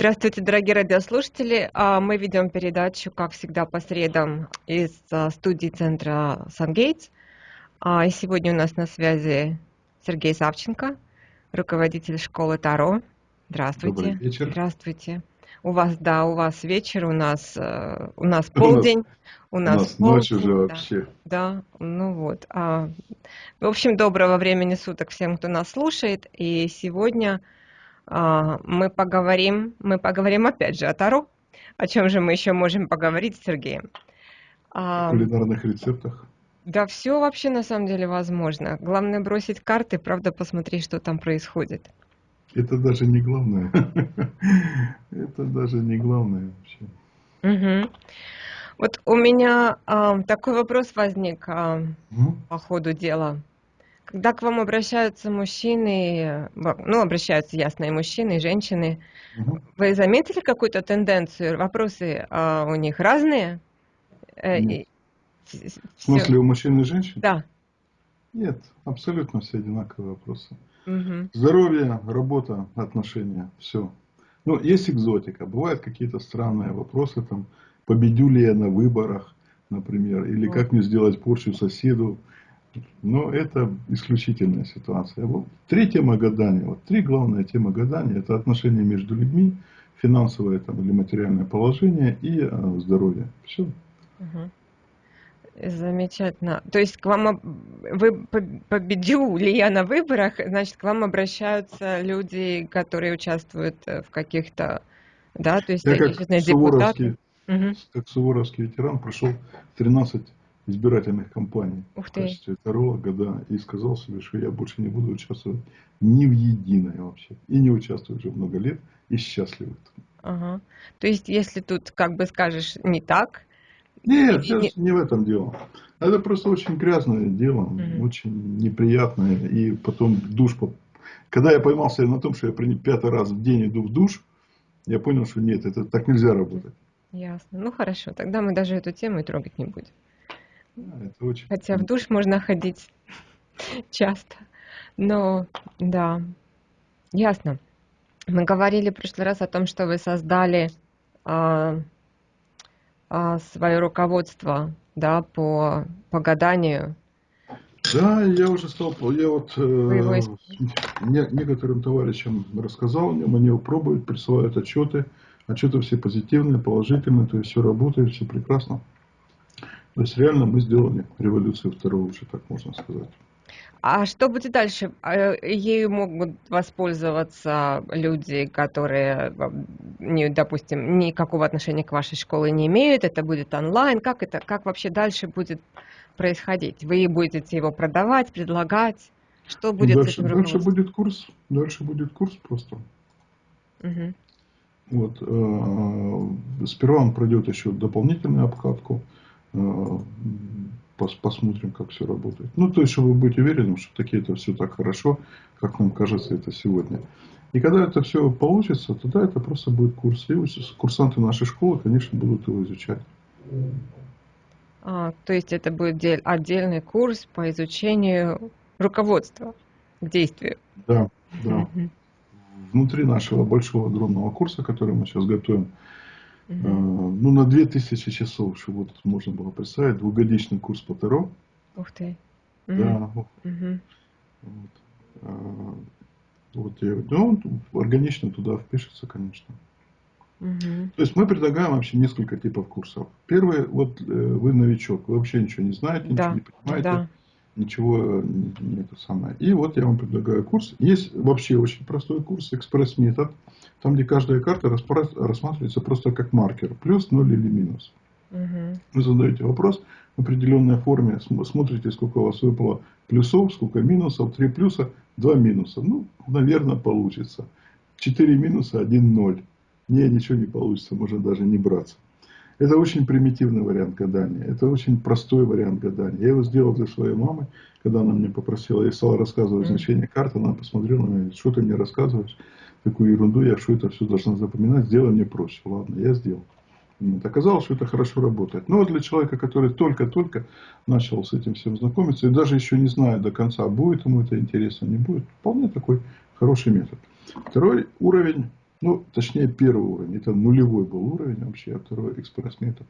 Здравствуйте, дорогие радиослушатели. А, мы ведем передачу, как всегда, по средам из а, студии центра «Сангейтс». А, и сегодня у нас на связи Сергей Савченко, руководитель школы Таро. Здравствуйте. Добрый вечер. Здравствуйте. У вас, да, у вас вечер, у нас, э, у нас полдень. У нас, у нас ночь уже да, вообще. Да, ну вот. В общем, доброго времени суток всем, кто нас слушает. И сегодня мы поговорим, мы поговорим опять же о Таро. О чем же мы еще можем поговорить с Сергеем? О кулинарных рецептах. Да, все вообще на самом деле возможно. Главное бросить карты, правда, посмотреть, что там происходит. Это даже не главное. Это даже не главное вообще. Угу. Вот у меня а, такой вопрос возник а, угу. по ходу дела. Когда к вам обращаются мужчины, ну, обращаются, ясно, и мужчины, и женщины, угу. вы заметили какую-то тенденцию? Вопросы а, у них разные? Э, Нет. В смысле, у мужчин и женщин? Да. Нет, абсолютно все одинаковые вопросы. Угу. Здоровье, работа, отношения, все. Ну, есть экзотика. Бывают какие-то странные вопросы, там, победю ли я на выборах, например, или вот. как мне сделать порчу соседу, но это исключительная ситуация. Вот три темы гадания. Вот три главные темы гадания. Это отношения между людьми, финансовое там, или материальное положение и э, здоровье. Все. Угу. Замечательно. То есть к вам вы победил ли я на выборах, значит, к вам обращаются люди, которые участвуют э, в каких-то, да, то есть я как суворовский, угу. как суворовский ветеран прошел 13 избирательных кампаний в качестве таролога, да, и сказал себе, что я больше не буду участвовать ни в единой вообще. И не участвую уже много лет, и счастлив. Ага. То есть, если тут, как бы скажешь, не так... Нет, и, не... не в этом дело. Это просто очень грязное дело, угу. очень неприятное, и потом душ... Когда я поймался на том, что я пятый раз в день иду в душ, я понял, что нет, это так нельзя работать. Ясно. Ну хорошо, тогда мы даже эту тему и трогать не будем. Это очень... Хотя в душ можно ходить часто. Но, да, ясно. Мы говорили в прошлый раз о том, что вы создали а, а, свое руководство да, по, по гаданию. Да, я уже стал, я вот э, не, некоторым товарищам рассказал о нем, они его пробуют, присылают отчеты, отчеты все позитивные, положительные, то есть все работает, все прекрасно. То есть реально мы сделали революцию второго, уже так можно сказать. А что будет дальше? А, ею могут воспользоваться люди, которые, не, допустим, никакого отношения к вашей школе не имеют. Это будет онлайн. Как это, как вообще дальше будет происходить? Вы будете его продавать, предлагать? Что будет дальше, Дальше будет курс. Дальше будет курс просто. Угу. Вот. Э, сперва он пройдет еще дополнительную обкатку. Э, посмотрим, как все работает. Ну, то есть, чтобы быть уверенным, что такие это все так хорошо, как нам кажется это сегодня. И когда это все получится, тогда это просто будет курс. И курсанты нашей школы, конечно, будут его изучать. А, то есть это будет отдельный курс по изучению руководства к действию. Да, да. Угу. Внутри нашего большого дронного курса, который мы сейчас готовим, Угу. Ну, на 2000 часов, чтобы вот можно было представить, двухгодичный курс по Таро. Ух ты. Да. Угу. Вот. А, вот я, ну, он органично туда впишется, конечно. Угу. То есть мы предлагаем вообще несколько типов курсов. Первый, вот э, вы новичок, вы вообще ничего не знаете, да. ничего не понимаете. Да ничего э, не, это самое. И вот я вам предлагаю курс. Есть вообще очень простой курс, экспресс-метод, там, где каждая карта рассматривается просто как маркер, плюс, ноль или минус. Угу. Вы задаете вопрос в определенной форме, смотрите, сколько у вас выпало плюсов, сколько минусов, три плюса, два минуса. Ну, наверное, получится. Четыре минуса, один ноль. Не, ничего не получится, можно даже не браться. Это очень примитивный вариант гадания. Это очень простой вариант гадания. Я его сделал для своей мамы, когда она меня попросила. Я стал рассказывать значение карты. Она посмотрела на меня, что ты мне рассказываешь, такую ерунду, я что это все должна запоминать, сделай мне проще. Ладно, я сделал. Вот. Оказалось, что это хорошо работает. Но для человека, который только-только начал с этим всем знакомиться, и даже еще не знает до конца, будет ему это интересно, не будет, вполне такой хороший метод. Второй уровень Ну, точнее, первый уровень. Это нулевой был уровень вообще, а второй экспресс-метод.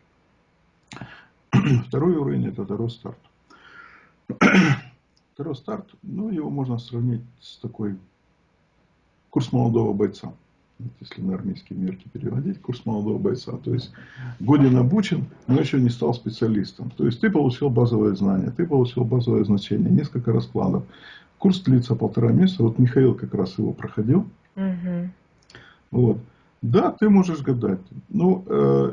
Второй уровень это второй старт. Второй старт, ну, его можно сравнить с такой курс молодого бойца. Если на армейские мерки переводить, курс молодого бойца. То есть, годин обучен, но еще не стал специалистом. То есть, ты получил базовое знание, ты получил базовое значение, несколько раскладов. Курс длится полтора месяца. Вот Михаил как раз его проходил. Угу. Вот. Да, ты можешь гадать. Ну, э,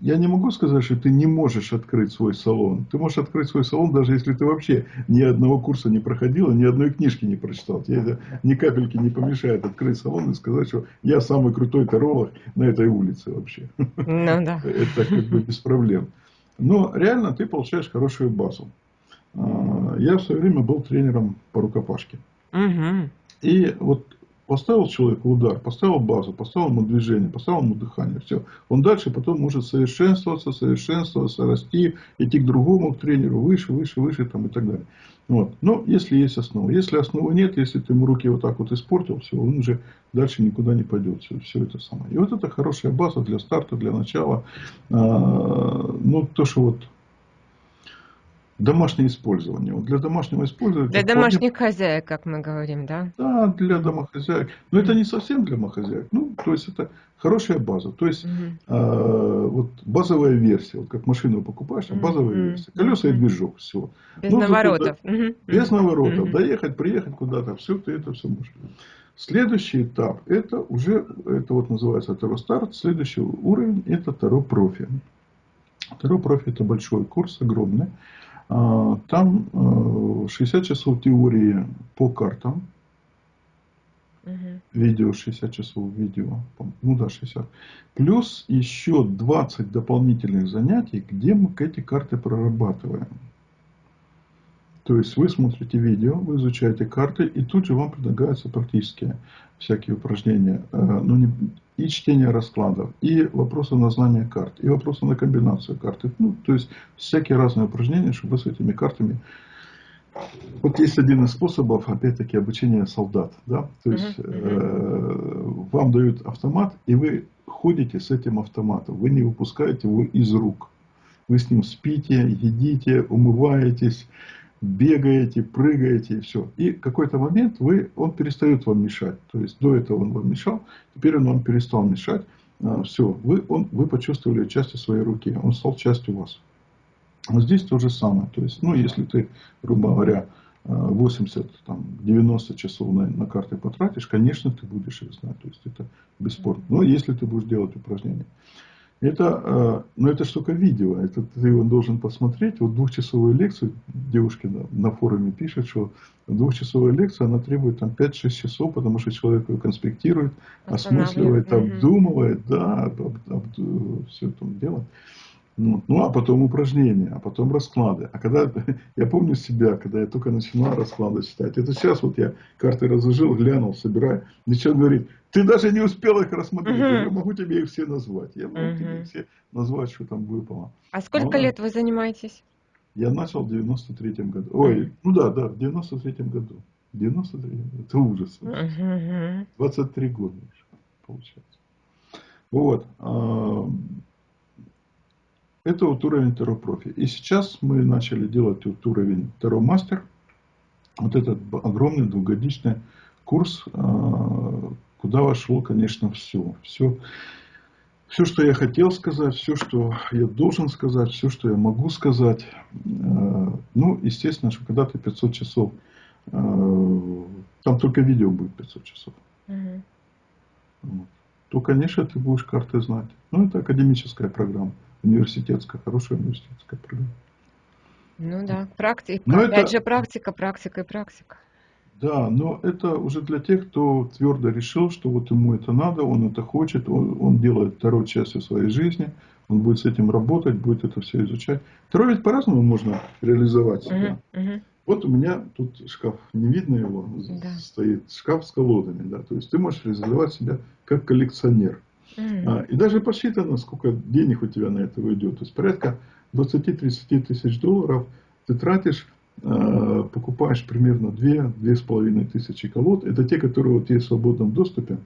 я не могу сказать, что ты не можешь открыть свой салон. Ты можешь открыть свой салон, даже если ты вообще ни одного курса не проходил, ни одной книжки не прочитал. Тебе это ни капельки не помешает открыть салон и сказать, что я самый крутой таролог на этой улице вообще. Ну, да. Это как бы без проблем. Но реально ты получаешь хорошую базу. А, я в свое время был тренером по рукопашке. Угу. И вот Поставил человеку удар, поставил базу, поставил ему движение, поставил ему дыхание. Все. Он дальше потом может совершенствоваться, совершенствоваться, расти, идти к другому к тренеру, выше, выше, выше там, и так далее. Вот. Но если есть основа. Если основы нет, если ты ему руки вот так вот испортил, все, он уже дальше никуда не пойдет. Все, все это самое. И вот это хорошая база для старта, для начала. А, ну, то, что вот домашнее использование. Вот для домашнего использования... Для домашних вполне... хозяек, как мы говорим, да? Да, для домохозяек. Но это не совсем для домохозяек. Ну, то есть это хорошая база. То есть угу. э, вот базовая версия, вот как машину покупаешь, а базовая угу. версия. Колеса и движок, все. Без ну, наворотов. Угу. Без наворотов. Угу. Доехать, приехать куда-то, все, ты это все можешь. Следующий этап, это уже, это вот называется второй старт. Следующий уровень, это второй профи. Второй профи это большой курс, огромный. А, там 60 э, часов теории по картам. Угу. Видео 60 часов видео. Ну да, 60. Плюс еще 20 дополнительных занятий, где мы эти карты прорабатываем. То есть вы смотрите видео, вы изучаете карты, и тут же вам предлагаются практические всякие упражнения. Ну, не, и чтение раскладов, и вопросы на знание карт, и вопросы на комбинацию карт. Ну, то есть всякие разные упражнения, чтобы с этими картами... Вот есть один из способов, опять-таки, обучения солдат. Да? То есть э, вам дают автомат, и вы ходите с этим автоматом. Вы не выпускаете его из рук. Вы с ним спите, едите, умываетесь, бегаете, прыгаете и все. И какой-то момент вы, он перестает вам мешать. То есть до этого он вам мешал, теперь он вам перестал мешать. А, все, вы, он, вы почувствовали частью своей руки, он стал частью вас. Вот здесь то же самое. То есть, ну, если ты, грубо говоря, 80, там, 90 часов на, на карты потратишь, конечно, ты будешь их знать. То есть, это бесспорно. Но если ты будешь делать упражнения. Это, но это штука видео, это ты его должен посмотреть. Вот двухчасовую лекцию, девушки на, на форуме пишет, что двухчасовая лекция, она требует там 5-6 часов, потому что человек ее конспектирует, осмысливает, обдумывает, да, об, об, об, все это делает. Ну, ну, а потом упражнения, а потом расклады. А когда, я помню себя, когда я только начинал расклады читать. Это сейчас вот я карты разложил, глянул, собираю. Ничего говорит, ты даже не успел их рассмотреть. Uh-huh. Я могу тебе их все назвать. Я могу uh-huh. тебе все назвать, что там выпало. А сколько Но, лет вы занимаетесь? Я начал в 93-м году. Ой, ну да, да, в 93-м году. В 93-м Это ужас. Uh-huh. 23 года получается. Вот. Это вот уровень Таро профи. И сейчас мы начали делать вот уровень Таро мастер. Вот этот огромный двухгодичный курс, а, куда вошло, конечно, все. Все, все, что я хотел сказать, все, что я должен сказать, все, что я могу сказать. А, ну, естественно, что когда ты 500 часов, а, там только видео будет 500 часов. Угу. Вот. То, конечно, ты будешь карты знать. Ну, это академическая программа университетская, хорошая университетская программа. Ну да, практика. Но Опять это... же практика, практика и практика. Да, но это уже для тех, кто твердо решил, что вот ему это надо, он это хочет, он, он делает второй частью своей жизни, он будет с этим работать, будет это все изучать. Второй ведь по-разному можно реализовать себя. Uh-huh, uh-huh. Вот у меня тут шкаф, не видно его, да. стоит шкаф с колодами, да, то есть ты можешь реализовать себя как коллекционер. Mm. И даже посчитано, сколько денег у тебя на это уйдет. То есть порядка 20-30 тысяч долларов ты тратишь, а, покупаешь примерно 2-2,5 тысячи колод. Это те, которые вот есть в свободном доступе. Mm.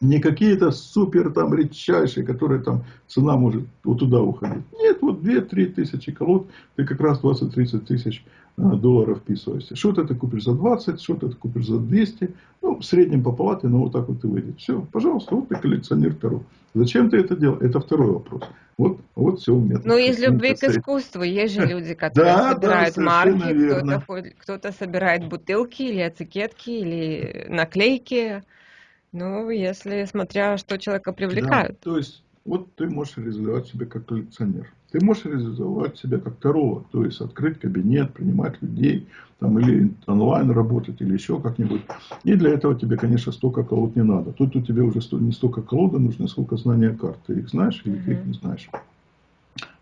Не какие-то супер там редчайшие, которые там цена может вот туда уходить. Нет, вот 2-3 тысячи колод, ты как раз 20-30 тысяч э, долларов вписываешься. Что-то ты купишь за 20, что-то ты купишь за 200. Ну, в среднем по палате, но вот так вот и выйдет. Все, пожалуйста, вот ты коллекционер Таро. Зачем ты это делал? Это второй вопрос. Вот, вот все метод. Ну, из любви к искусству. Есть же люди, которые да, собирают да, марки, кто-то, кто-то собирает бутылки или этикетки, или наклейки. Ну, если смотря, что человека привлекает. Да, то есть, вот ты можешь реализовать себя как коллекционер. Ты можешь реализовать себя как таролог, то есть открыть кабинет, принимать людей, там, или онлайн работать, или еще как-нибудь. И для этого тебе, конечно, столько колод не надо. Тут у тебя уже не столько колода нужно, сколько знания карт. Ты их знаешь или ты их не знаешь.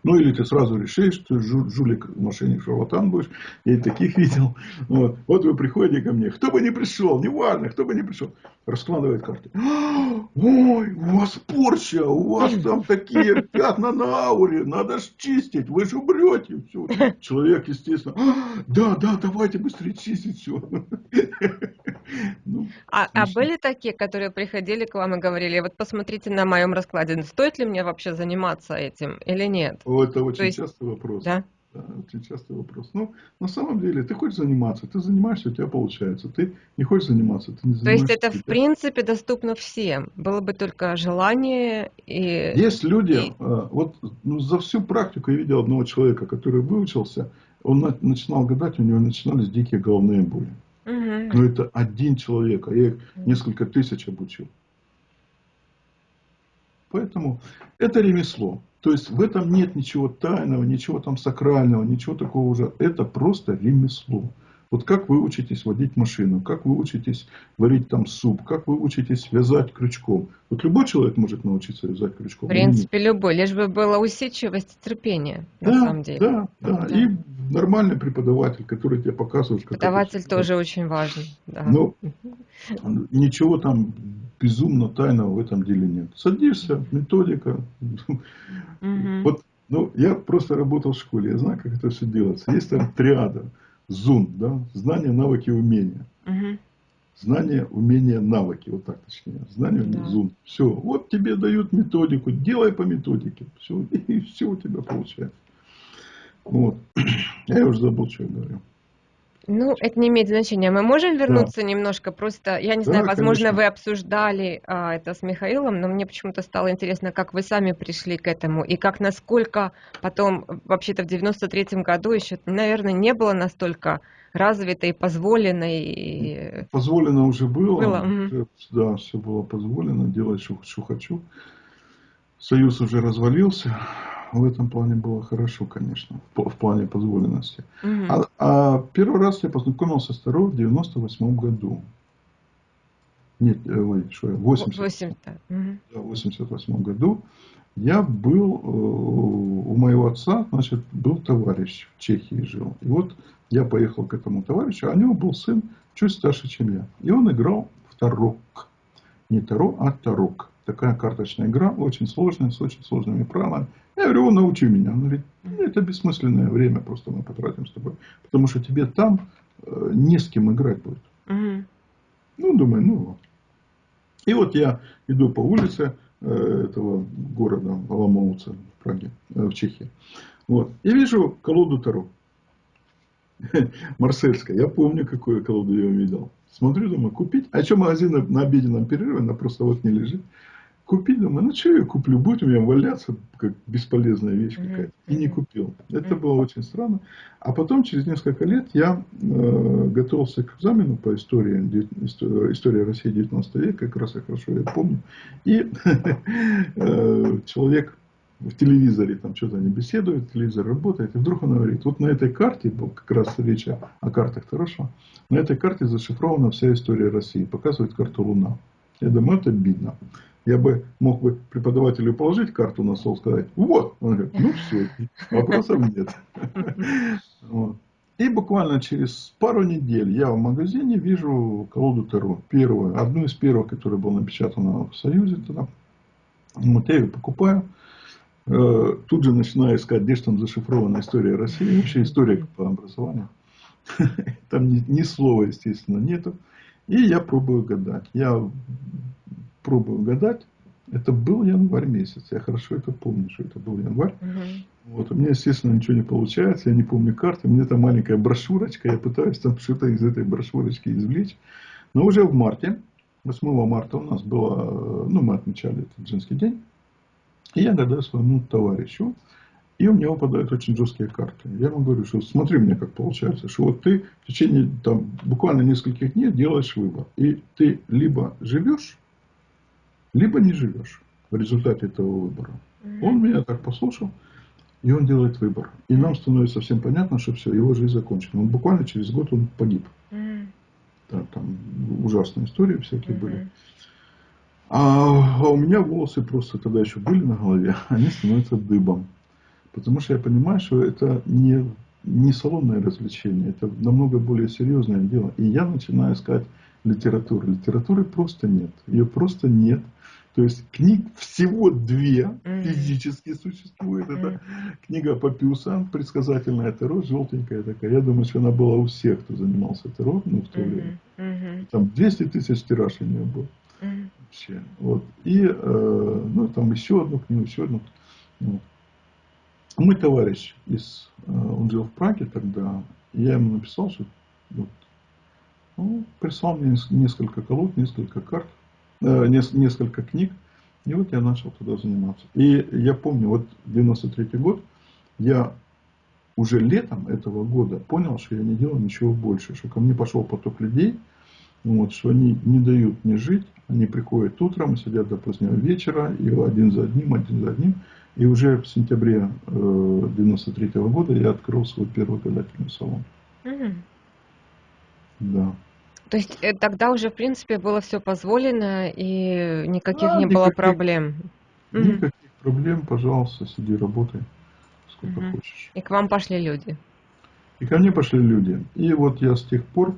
Ну, или ты сразу решишь, что жулик, мошенник, шарлатан будешь. Я и таких видел. Вот. вот вы приходите ко мне. Кто бы не пришел, неважно, кто бы не пришел. Раскладывает карты. Ой, у вас порча, у вас там такие пятна на ауре, надо ж чистить, вы же умрете. Все. Человек, естественно, да, да, давайте быстрее чистить все. Ну, а, а были такие, которые приходили к вам и говорили, вот посмотрите на моем раскладе, стоит ли мне вообще заниматься этим или нет? Это очень есть... частый вопрос. Да? Да, очень частый вопрос. Ну, на самом деле, ты хочешь заниматься, ты занимаешься, у тебя получается. Ты не хочешь заниматься, ты не занимаешься. То есть это, в принципе, доступно всем. Было бы только желание и... Есть люди, и... А, вот ну, за всю практику я видел одного человека, который выучился, он начинал гадать, у него начинались дикие головные боли. Угу. Но это один человек, а я их несколько тысяч обучил. Поэтому это ремесло. То есть в этом нет ничего тайного, ничего там сакрального, ничего такого уже. Это просто ремесло. Вот как вы учитесь водить машину, как вы учитесь варить там суп, как вы учитесь вязать крючком. Вот любой человек может научиться вязать крючком. В принципе, любой, лишь бы была усидчивость и терпение, да, на самом деле. Да, да, да. И нормальный преподаватель, который тебе показывает. Преподаватель тоже очень важен. Да. Но ничего там безумно тайного в этом деле нет. Садишься, методика. Угу. Вот, ну, я просто работал в школе, я знаю, как это все делается. Есть там триада, зун, да, знания, навыки, умения. Угу. Знания, умения, навыки, вот так точнее. Знания, да. зун. Все, вот тебе дают методику, делай по методике. Все, и все у тебя получается. Вот. Я уже забыл, что я говорю. Ну, это не имеет значения. Мы можем вернуться да. немножко, просто, я не да, знаю, возможно, конечно. вы обсуждали а, это с Михаилом, но мне почему-то стало интересно, как вы сами пришли к этому, и как, насколько потом, вообще-то в 93-м году еще, наверное, не было настолько развито и позволено. И... Позволено уже было, было. Да, все было позволено, делать, что, что хочу. Союз уже развалился, в этом плане было хорошо, конечно, в, в плане позволенности. Угу. А, а первый раз я познакомился с Таро в 98 году. Нет, э, ой, что я, 80, 80, да. в 88 году я был э, у моего отца, значит, был товарищ в Чехии жил. И вот я поехал к этому товарищу, а у него был сын чуть старше, чем я. И он играл в Тарок. Не Таро, а Тарок. Такая карточная игра, очень сложная, с очень сложными правилами. Я говорю, он научи меня. Он говорит, ну, это бессмысленное время, просто мы потратим с тобой. Потому что тебе там э, не с кем играть будет. Угу. Ну, думаю, ну вот. И вот я иду по улице э, этого города Аламоуца в Праге, э, в Чехии. Вот. И вижу колоду Таро. Марсельская. Я помню, какую колоду я увидел. Смотрю, думаю, купить. А что магазин на обеденном перерыве, она просто вот не лежит купить, думаю, ну что я куплю, будет у меня валяться, как бесполезная вещь какая-то. И не купил. Это было очень странно. А потом, через несколько лет, я э, готовился к экзамену по истории, история России 19 века, как раз я хорошо я помню. И э, человек в телевизоре, там что-то они беседуют, телевизор работает, и вдруг он говорит, вот на этой карте, как раз речь о, картах хорошо, на этой карте зашифрована вся история России, показывает карту Луна. Я думаю, это обидно я бы мог бы преподавателю положить карту на стол, сказать, вот, он говорит, ну все, вопросов нет. И буквально через пару недель я в магазине вижу колоду Таро, первую, одну из первых, которая была напечатана в Союзе тогда. Вот я ее покупаю, тут же начинаю искать, где же там зашифрована история России, вообще история по образованию. Там ни, ни слова, естественно, нету. И я пробую гадать. Я пробую гадать. Это был январь месяц. Я хорошо это помню, что это был январь. Угу. Вот. У меня, естественно, ничего не получается. Я не помню карты. У меня там маленькая брошюрочка. Я пытаюсь там что-то из этой брошюрочки извлечь. Но уже в марте, 8 марта у нас было, ну, мы отмечали этот женский день. И я гадаю своему товарищу. И у меня выпадают очень жесткие карты. Я ему говорю, что смотри мне, как получается, что вот ты в течение там, буквально нескольких дней делаешь выбор. И ты либо живешь, либо не живешь в результате этого выбора. Он меня так послушал, и он делает выбор. И нам становится всем понятно, что все, его жизнь закончена. Он буквально через год он погиб. Да, там ужасные истории всякие mm-hmm. были. А, а у меня волосы просто тогда еще были на голове, они становятся дыбом. Потому что я понимаю, что это не, не салонное развлечение, это намного более серьезное дело. И я начинаю искать литературу. Литературы просто нет. Ее просто нет. То есть книг всего две физически существует. Это книга Папиуса, предсказательная Таро, желтенькая такая. Я думаю, что она была у всех, кто занимался Таро ну, в то время. Там 200 тысяч тираж у нее был. Вообще. Вот. И э, ну, там еще одну книгу, еще одну. Вот. Мой товарищ, из, э, он жил в Праге тогда, я ему написал, что вот, ну, прислал мне несколько колод, несколько карт, э, несколько книг, и вот я начал туда заниматься. И я помню, вот 93 год, я уже летом этого года понял, что я не делал ничего больше, что ко мне пошел поток людей, вот, что они не дают мне жить, они приходят утром, сидят до позднего вечера, и один за одним, один за одним. И уже в сентябре 93 э, года я открыл свой первый гадательный салон. Угу. Да. То есть э, тогда уже, в принципе, было все позволено и никаких а, не никаких, было проблем? Никаких угу. проблем, пожалуйста, сиди, работай сколько угу. хочешь. И к вам пошли люди? И ко мне пошли люди. И вот я с тех пор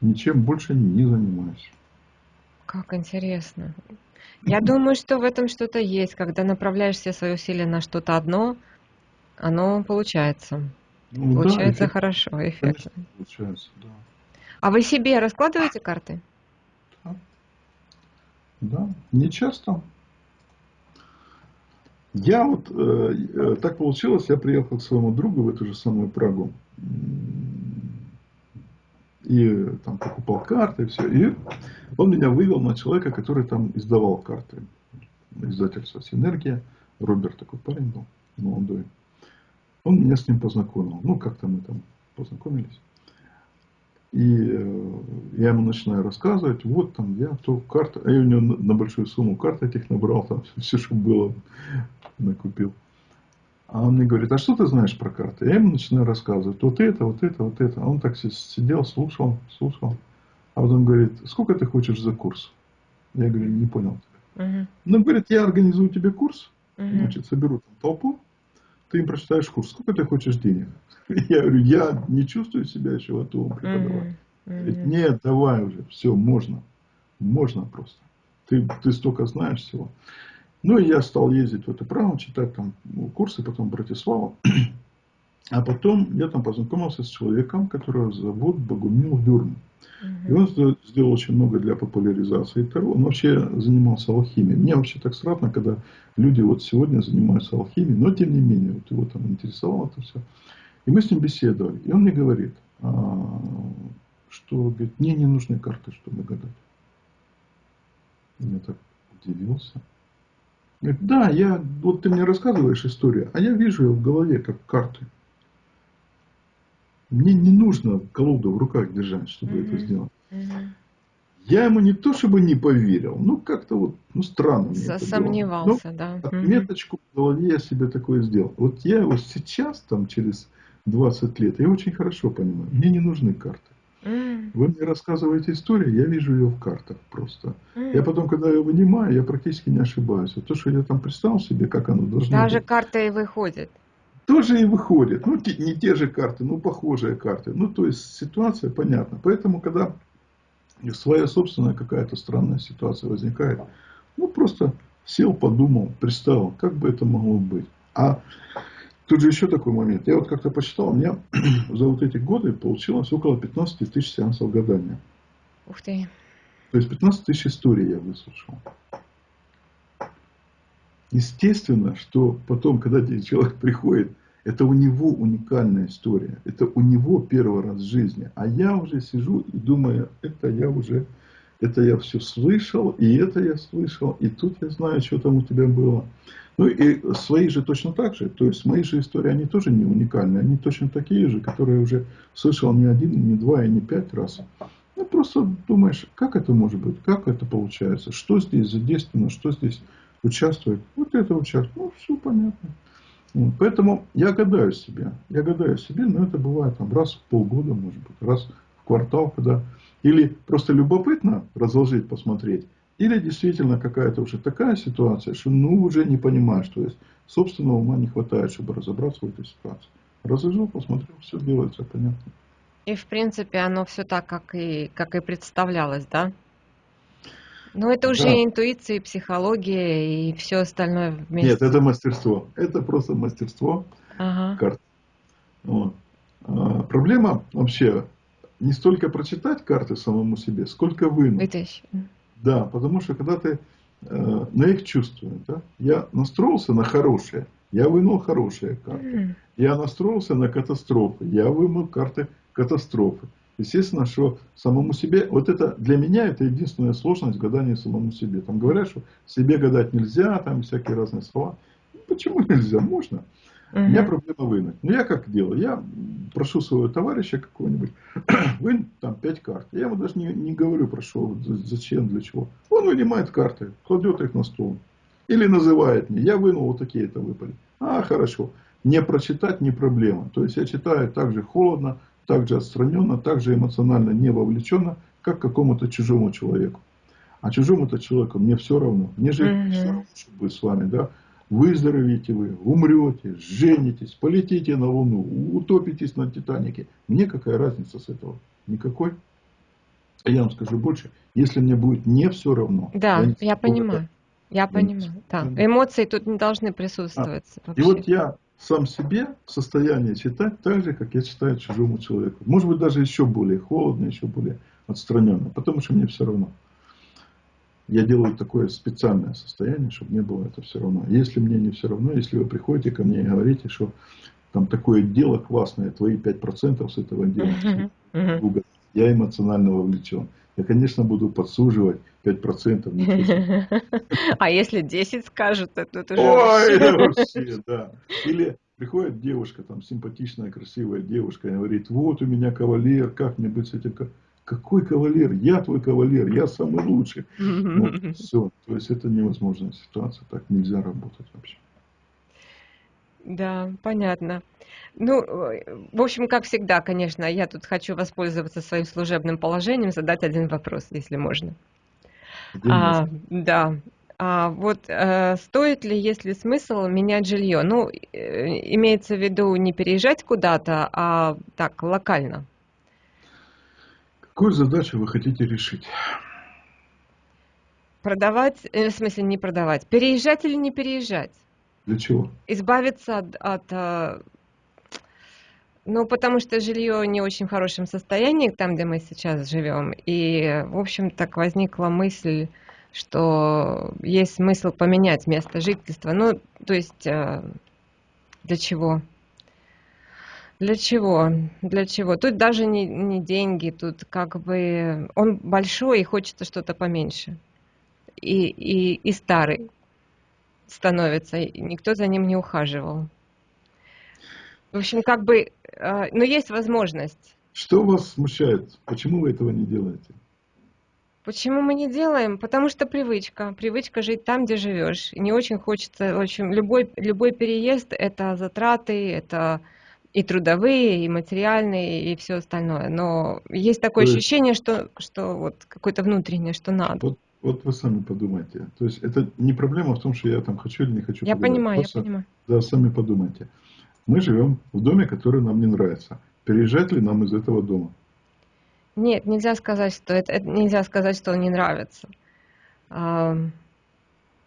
ничем больше не занимаюсь. Как интересно. Я думаю, что в этом что-то есть. Когда направляешь все свои усилия на что-то одно, оно получается. Ну, получается да, хорошо, эффектно. Конечно, получается, да. А вы себе раскладываете карты? Да. Да, не часто. Я вот, э, э, так получилось, я приехал к своему другу в эту же самую Прагу и там покупал карты, и все. И он меня вывел на человека, который там издавал карты. Издательство «Синергия». Роберт такой парень был, молодой. Он меня с ним познакомил. Ну, как-то мы там познакомились. И э, я ему начинаю рассказывать, вот там я то карта, а я у него на, большую сумму карт этих набрал, там все, что было, накупил. А он мне говорит, а что ты знаешь про карты? Я ему начинаю рассказывать, вот это, вот это, вот это. А он так сидел, слушал, слушал. А потом говорит, сколько ты хочешь за курс? Я говорю, не понял. Угу. Ну, говорит, я организую тебе курс, угу. значит, соберу там толпу, ты им прочитаешь курс, сколько ты хочешь денег? Я говорю, я не чувствую себя еще готовым преподавать. Угу. Говорит, нет, давай уже, все, можно. Можно просто. Ты, ты столько знаешь всего. Ну, и я стал ездить в это право, читать там курсы, потом Братиславу. А потом я там познакомился с человеком, которого зовут Богумил Дюрн. И он сделал очень много для популяризации Таро. Он вообще занимался алхимией. Мне вообще так странно, когда люди вот сегодня занимаются алхимией, но тем не менее, вот его там интересовало это все. И мы с ним беседовали. И он мне говорит, а, что говорит, мне не нужны карты, чтобы гадать. Я так удивился. Говорит, да, я, вот ты мне рассказываешь историю, а я вижу ее в голове, как карты. Мне не нужно колоду в руках держать, чтобы mm-hmm. это сделать. Mm-hmm. Я ему не то чтобы не поверил, ну как-то вот, ну странно мне Сомневался, да. Отметочку в голове я себе такое сделал. Вот я его сейчас, там через 20 лет, я очень хорошо понимаю, мне не нужны карты. Вы мне рассказываете историю, я вижу ее в картах просто. Mm. Я потом, когда ее вынимаю, я практически не ошибаюсь. Вот то, что я там представил себе, как оно должно Даже быть. Даже карта и выходит. Тоже и выходит. Ну, не те же карты, но похожие карты. Ну, то есть, ситуация понятна. Поэтому, когда своя собственная какая-то странная ситуация возникает, ну, просто сел, подумал, представил, как бы это могло быть. А Тут же еще такой момент. Я вот как-то посчитал, у меня за вот эти годы получилось около 15 тысяч сеансов гадания. Ух ты. То есть 15 тысяч историй я выслушал. естественно, что потом, когда человек приходит, это у него уникальная история. Это у него первый раз в жизни. А я уже сижу и думаю, это я уже, это я все слышал, и это я слышал, и тут я знаю, что там у тебя было. Ну и свои же точно так же. То есть мои же истории, они тоже не уникальные. Они точно такие же, которые уже слышал не один, не два и не пять раз. Ну просто думаешь, как это может быть, как это получается, что здесь задействовано, что здесь участвует. Вот это участвует. Ну все понятно. Поэтому я гадаю себе, я гадаю себе, но это бывает там, раз в полгода, может быть, раз в квартал, когда или просто любопытно разложить, посмотреть, или действительно какая-то уже такая ситуация, что ну уже не понимаешь, то есть собственного ума не хватает, чтобы разобраться в этой ситуации. Разложил, посмотрел, все делается, понятно. И в принципе оно все так, как и, как и представлялось, да? Ну, это уже да. интуиция, психология и все остальное вместе. Нет, это мастерство. Это просто мастерство ага. карт. Вот. А, проблема вообще не столько прочитать карты самому себе, сколько вынуть. Вытащить. Да, потому что когда ты э, на их чувствуешь, да, я настроился на хорошее, я вынул хорошие карты. Я настроился на катастрофы, я вынул карты катастрофы. Естественно, что самому себе, вот это для меня это единственная сложность гадания самому себе. Там говорят, что себе гадать нельзя, там всякие разные слова. Почему нельзя? Можно. У меня проблема вынуть. Но я как делаю? Я прошу своего товарища какого-нибудь, вынь там пять карт. Я ему даже не, не говорю, прошу, зачем, для чего. Он вынимает карты, кладет их на стол. Или называет мне, я вынул вот такие-то выпали. А, хорошо. Не прочитать не проблема. То есть я читаю так же холодно, так же отстраненно, так же эмоционально не вовлеченно, как какому-то чужому человеку. А чужому-то человеку мне все равно. Мне же mm-hmm. все равно, что будет с вами, да. Выздоровеете вы, умрете, женитесь, полетите на Луну, утопитесь на Титанике. Мне какая разница с этого? Никакой. А я вам скажу больше, если мне будет не все равно. Да, я, я понимаю. Я понимаю, да. Эмоции тут не должны присутствовать. А. И вот я сам себе в состоянии читать так же, как я читаю чужому человеку. Может быть, даже еще более холодно, еще более отстраненно, потому что мне все равно. Я делаю такое специальное состояние, чтобы не было это все равно. Если мне не все равно, если вы приходите ко мне и говорите, что там такое дело классное, твои 5% с этого дела, я эмоционально вовлечен. Я, конечно, буду подсуживать 5%. А если 10 скажут, то это уже... Ой, вообще, да. Или приходит девушка, там, симпатичная, красивая девушка, и говорит, вот у меня кавалер, как мне быть с этим... Какой кавалер? Я твой кавалер, я самый лучший. Вот, все. То есть это невозможная ситуация, так нельзя работать вообще. Да, понятно. Ну, в общем, как всегда, конечно, я тут хочу воспользоваться своим служебным положением, задать один вопрос, если можно. А, да. А вот э, стоит ли, если смысл, менять жилье? Ну, э, имеется в виду не переезжать куда-то, а так, локально. Какую задачу вы хотите решить? Продавать, э, в смысле не продавать, переезжать или не переезжать? Для чего? Избавиться от, от э, ну, потому что жилье не очень в хорошем состоянии, там, где мы сейчас живем. И, в общем, так возникла мысль, что есть смысл поменять место жительства. Ну, то есть, э, для чего? Для чего? Для чего? Тут даже не, не деньги, тут как бы он большой и хочется что-то поменьше. И, и, и старый становится, и никто за ним не ухаживал. В общем, как бы, э, но есть возможность. Что вас смущает? Почему вы этого не делаете? Почему мы не делаем? Потому что привычка. Привычка жить там, где живешь. Не очень хочется, в общем, любой, любой переезд – это затраты, это и трудовые, и материальные, и все остальное. Но есть такое То ощущение, что, что вот какое-то внутреннее, что надо. Вот вот вы сами подумайте. То есть это не проблема в том, что я там хочу или не хочу. Я понимаю, Просто, я понимаю. Да, сами подумайте. Мы живем в доме, который нам не нравится. Переезжать ли нам из этого дома? Нет, нельзя сказать, что это, это нельзя сказать, что он не нравится. А,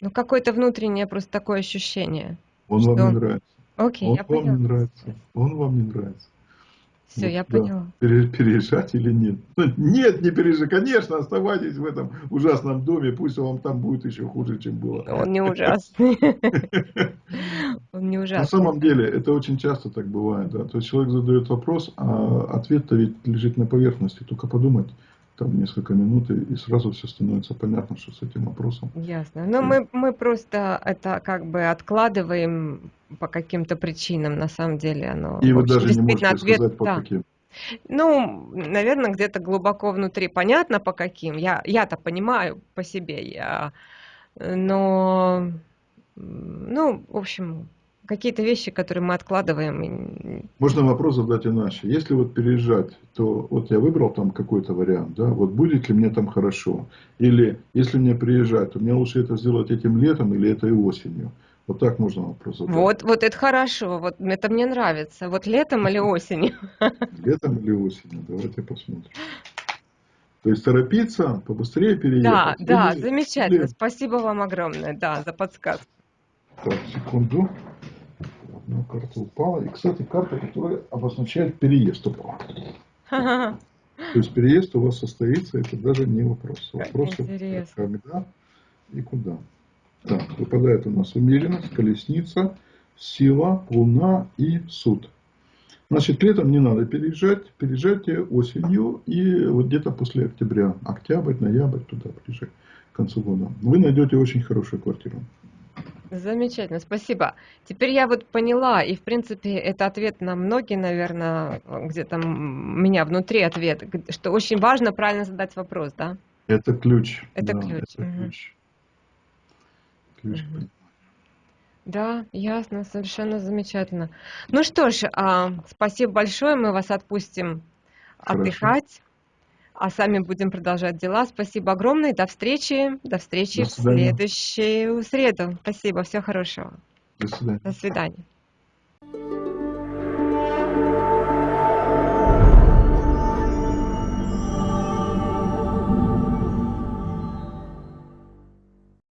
ну, какое-то внутреннее просто такое ощущение. Он что... вам не нравится. Окей, он я вам поняла. не нравится. Он вам не нравится. Все, вот, я да. поняла. Переезжать или нет? Ну, нет, не переезжать. Конечно, оставайтесь в этом ужасном доме, пусть вам там будет еще хуже, чем было. Он не ужасный. Он не ужасный. На самом деле, это очень часто так бывает. Да? То есть человек задает вопрос, а ответ-то ведь лежит на поверхности. Только подумать там несколько минут, и, сразу все становится понятно, что с этим вопросом. Ясно. Но мы, мы просто это как бы откладываем по каким-то причинам, на самом деле оно... И вы даже не можете ответ, сказать, по да. каким. Ну, наверное, где-то глубоко внутри понятно, по каким. Я, я-то понимаю по себе, я... но... Ну, в общем, какие-то вещи, которые мы откладываем. Можно вопрос задать иначе. Если вот переезжать, то вот я выбрал там какой-то вариант, да, вот будет ли мне там хорошо? Или если мне приезжать, то мне лучше это сделать этим летом или этой осенью? Вот так можно вопрос задать. Вот, вот это хорошо, вот это мне нравится. Вот летом или осенью? Летом или осенью, давайте посмотрим. То есть торопиться, побыстрее переехать. Да, да, замечательно. Спасибо вам огромное, да, за подсказку. Так, секунду одна карта упала. И, кстати, карта, которая обозначает переезд упала. То есть переезд у вас состоится, это даже не вопрос. Вопрос когда и куда. Так, выпадает у нас умеренность, колесница, сила, луна и суд. Значит, летом не надо переезжать, переезжайте осенью и вот где-то после октября, октябрь, ноябрь, туда ближе к концу года. Вы найдете очень хорошую квартиру. Замечательно, спасибо. Теперь я вот поняла, и в принципе это ответ на многие, наверное, где-то меня внутри ответ, что очень важно правильно задать вопрос, да? Это ключ. Это да, ключ. Это угу. ключ. ключ угу. Да, ясно, совершенно замечательно. Ну что ж, а, спасибо большое, мы вас отпустим Хорошо. отдыхать а сами будем продолжать дела. Спасибо огромное, до встречи, до встречи до в следующую среду. Спасибо, всего хорошего. До свидания. До свидания.